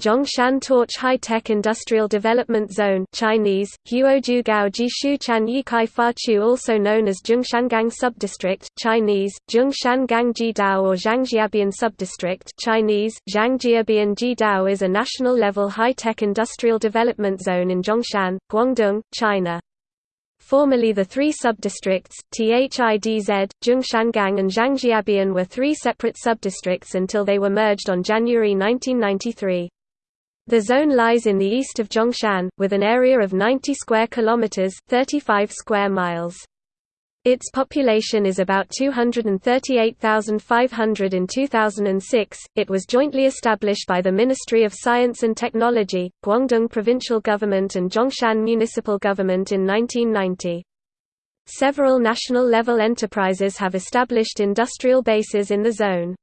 Zhongshan Torch High-Tech Industrial Development Zone Chinese, Huoju also known as Zhongshangang Subdistrict Chinese, Zhongshangang Jiedao or Zhangjiabian Subdistrict Chinese, Zhangjiabian Jiedao is a national-level high-tech industrial development zone in Zhongshan, Guangdong, China. Formerly the three subdistricts, Thidz, Zhongshangang and Zhangjiabian were three separate subdistricts until they were merged on January 1993. The zone lies in the east of Zhongshan, with an area of 90 square kilometers (35 square miles). Its population is about 238,500 in 2006. It was jointly established by the Ministry of Science and Technology, Guangdong Provincial Government, and Zhongshan Municipal Government in 1990. Several national level enterprises have established industrial bases in the zone.